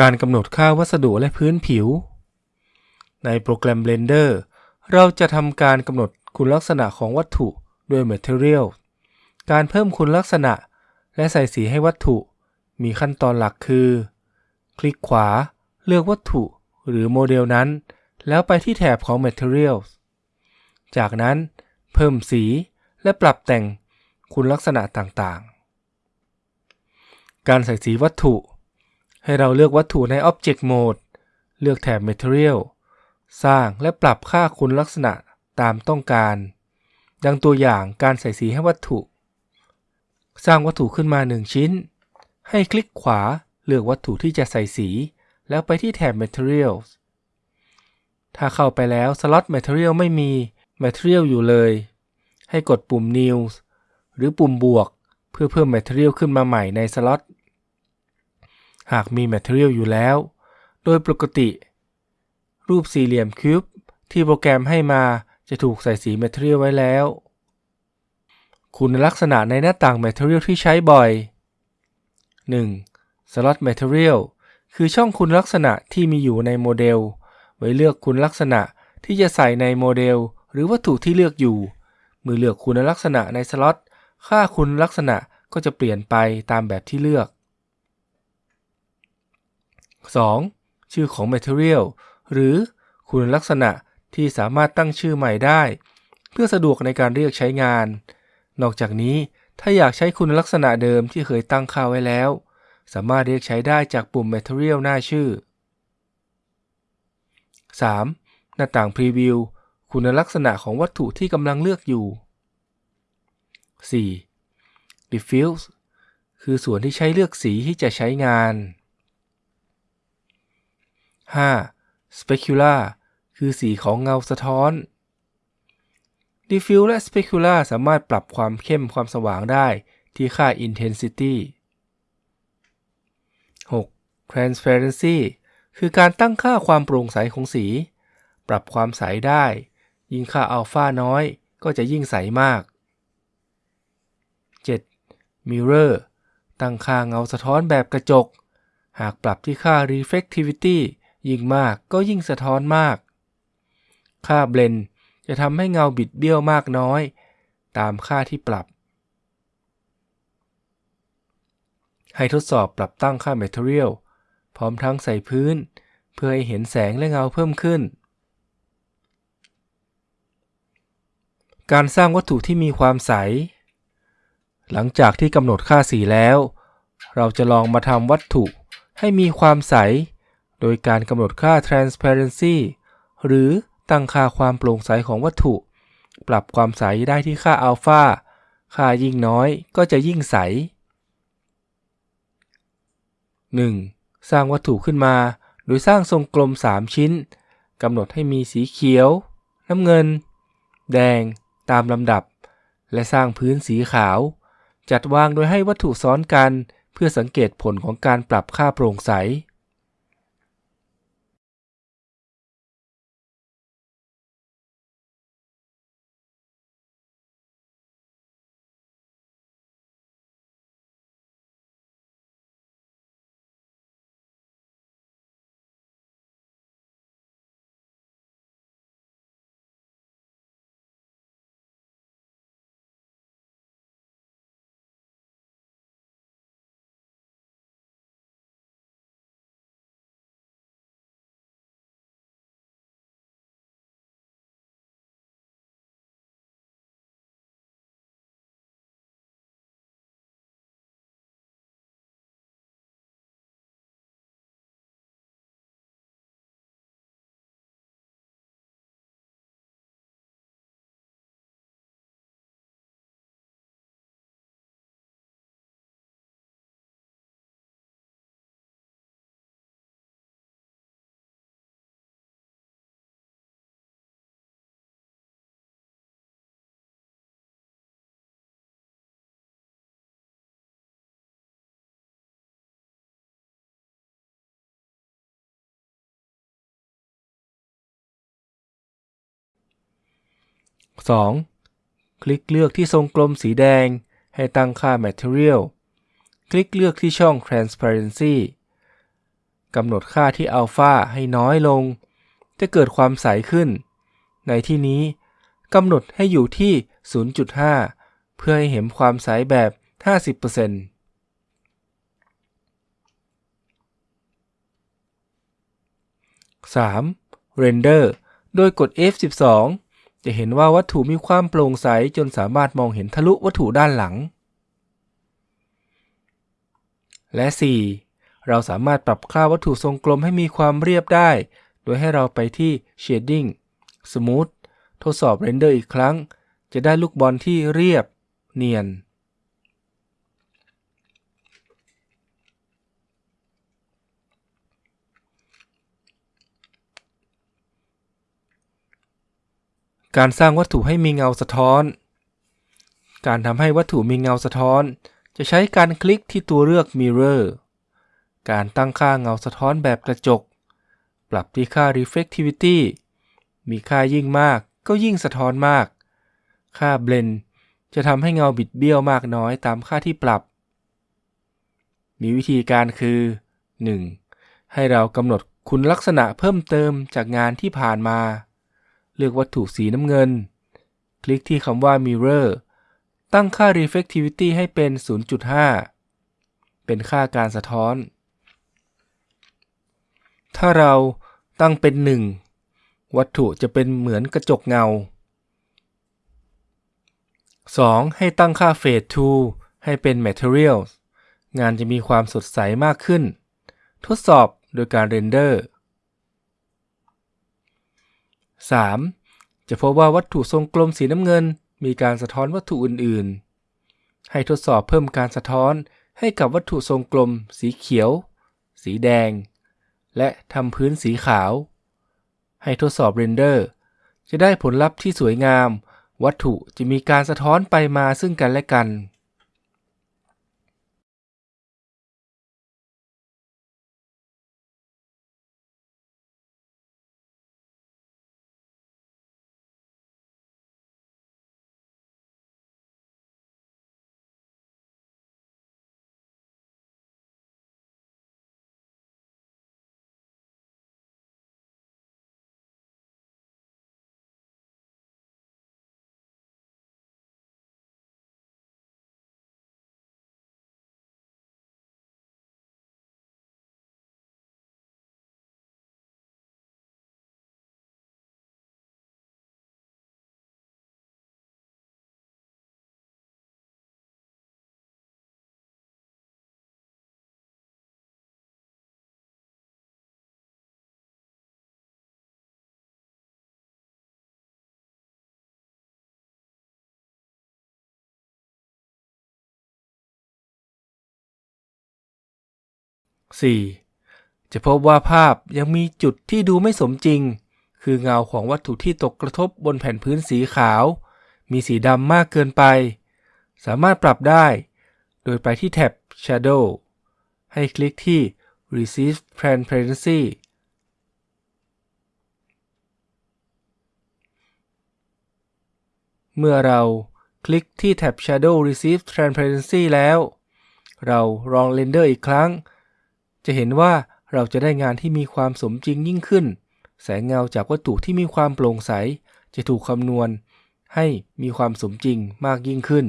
การกำหนดค่าวัสดุและพื้นผิว ในโปรแกรม Blender เราจะทำการกำหนดคุณลักษณะของวัตถุด้วย Material การเพิ่มคุณลักษณะ และใส่สีให้วัตถุ มีขั้นตอนหลักคือ คลิกขวา เลือกวัตถุหรือโมเดลนั้น แล้วไปที่แถบของ Materials จากนั้นเพิ่มสีและปรับแต่งคุณลักษณะต่างๆ การใส่สีวัตถุ ให้เราเลือกวัตถุใน Object Mode เลือกแถบ Material สร้างและปรับค่าคุณลักษณะตามต้องการ ดังตัวอย่างการใส่สีให้วัตถุ สร้างวัตถุขึ้นมา 1 ชิ้น ให้คลิกขวาเลือกวัตถุที่จะใส่สี แล้วไปที่แถบ Materials ถ้าเข้าไปแล้วสล็อต Material ไม่มี Material อยู่เลย ให้กดปุ่ม New หรือปุ่มบวก เพื่อเพิ่ม Material ขึ้นมาใหม่ในสล็อต หากมี Material อยู่แล้ว โดยปกติ รูปสี่เหลี่ยมคิวบที่โปรแกรมให้มาจะถูกใส่สี Material ไว้แล้ว คุณลักษณะในหน้าต่าง Material ที่ใช้บ่อย 1. Slot Material คือช่องคุณลักษณะที่มีอยู่ในโมเดล ไว้เลือกคุณลักษณะที่จะใส่ในโมเดล หรือวัตถุที่เลือกอยู่ เมื่อเลือกคุณลักษณะในสล็อต ค่าคุณลักษณะก็จะเปลี่ยนไปตามแบบที่เลือก 2. ชื่อของ Material หรือคุณลักษณะที่สามารถตั้งชื่อใหม่ได้ เพื่อสะดวกในการเรียกใช้งาน นอกจากนี้ถ้าอยากใช้คุณลักษณะเดิมที่เคยตั้งค่าไว้แล้ว สามารถเรียกใช้ได้จากปุ่ม Material หน้าชื่อ 3. หน้าต่าง Preview คุณลักษณะของวัตถุที่กำลังเลือกอยู่ 4. Diffuse คือส่วนที่ใช้เลือกสีที่จะใช้งาน 5. Specular คือสีของเงาสะท้อน Diffuse และ Specular สามารถปรับความเข้มความสว่างได้ที่ค่า Intensity 6. Transparency คือการตั้งค่าความโปร่งใสของสี ปรับความใสได้ ยิ่งค่าอัลฟาน้อย ก็จะยิ่งใสมาก 7. Mirror ตั้งค่าเงาสะท้อนแบบกระจก หากปรับที่ค่า Reflectivity ยิ่งมากก็ยิ่งสะท้อนมาก ค่า Blend จะทำให้เงาบิดเบี้ยวมากน้อย ตามค่าที่ปรับ ให้ทดสอบปรับตั้งค่า Material พร้อมทั้งใส่พื้น เพื่อให้เห็นแสงและเงาเพิ่มขึ้น การสร้างวัตถุที่มีความใส หลังจากที่กำหนดค่าสีแล้ว เราจะลองมาทำวัตถุให้มีความใส โดยการกำหนดค่า transparency หรือตั้งค่าความโปร่งใสของวัตถุ ปรับความใสได้ที่ค่าอัลฟาค่ายิ่งน้อยก็จะยิ่งใส 1. สร้างวัตถุขึ้นมา โดยสร้างทรงกลม 3 ชิ้นกำหนดให้มีสีเขียว น้ำเงิน แดง ตามลำดับ และสร้างพื้นสีขาว จัดวางโดยให้วัตถุซ้อนกัน เพื่อสังเกตผลของการปรับค่าโปร่งใส 2. คลิกเลือกที่ทรงกลมสีแดง ให้ตั้งค่า Material คลิกเลือกที่ช่อง Transparency กำหนดค่าที่อัลฟาให้น้อยลง จะเกิดความใสขึ้น ในที่นี้กำหนดให้อยู่ที่ 0.5 เพื่อให้เห็นความใสแบบ 50% 3. Render โดยกด F12 จะเห็นว่าวัตถุมีความโปร่งใสจนสามารถมองเห็นทะลุวัตถุด้านหลัง และ 4. เราสามารถปรับค่าวัตถุทรงกลมให้มีความเรียบได้ โดยให้เราไปที่ Shading Smooth ทดสอบ Render อีกครั้ง จะได้ลูกบอลที่เรียบ เนียน การสร้างวัตถุให้มีเงาสะท้อน การทำให้วัตถุมีเงาสะท้อน จะใช้การคลิกที่ตัวเลือก Mirror การตั้งค่าเงาสะท้อนแบบกระจก ปรับที่ค่า Reflectivity มีค่ายิ่งมากก็ยิ่งสะท้อนมาก ค่า Blend จะทำให้เงาบิดเบี้ยวมากน้อยตามค่าที่ปรับ มีวิธีการคือ 1. ให้เรากำหนดคุณลักษณะเพิ่มเติมจากงานที่ผ่านมา เลือกวัตถุสีน้ำเงิน คลิกที่คำว่า Mirror ตั้งค่า Reflectivity ให้เป็น 0.5 เป็นค่าการสะท้อน ถ้าเราตั้งเป็น 1 วัตถุจะเป็นเหมือนกระจกเงา 2. ให้ตั้งค่า Fade to ให้เป็น Materials งานจะมีความสดใสมากขึ้น ทดสอบโดยการ render 3. จะพบว่าวัตถุทรงกลมสีน้ำเงิน มีการสะท้อนวัตถุอื่นๆ ให้ทดสอบเพิ่มการสะท้อนให้กับวัตถุทรงกลม สีเขียว สีแดง และทำพื้นสีขาว ให้ทดสอบ render จะได้ผลลัพธ์ที่สวยงาม วัตถุจะมีการสะท้อนไปมาซึ่งกันและกัน 4. จะพบว่าภาพยังมีจุดที่ดูไม่สมจริง คือเงาของวัตถุที่ตกกระทบบนแผ่นพื้นสีขาว มีสีดำมากเกินไป สามารถปรับได้ โดยไปที่แท็บ Shadow ให้คลิกที่ Receive Transparency เมื่อเราคลิกที่แท็บ Shadow Receive Transparency แล้ว เราลองเรนเดอร์อีกครั้ง จะเห็นว่าเราจะได้งานที่มีความสมจริงยิ่งขึ้น แสงเงาจากวัตถุที่มีความโปร่งใส จะถูกคำนวณ ให้มีความสมจริงมากยิ่งขึ้น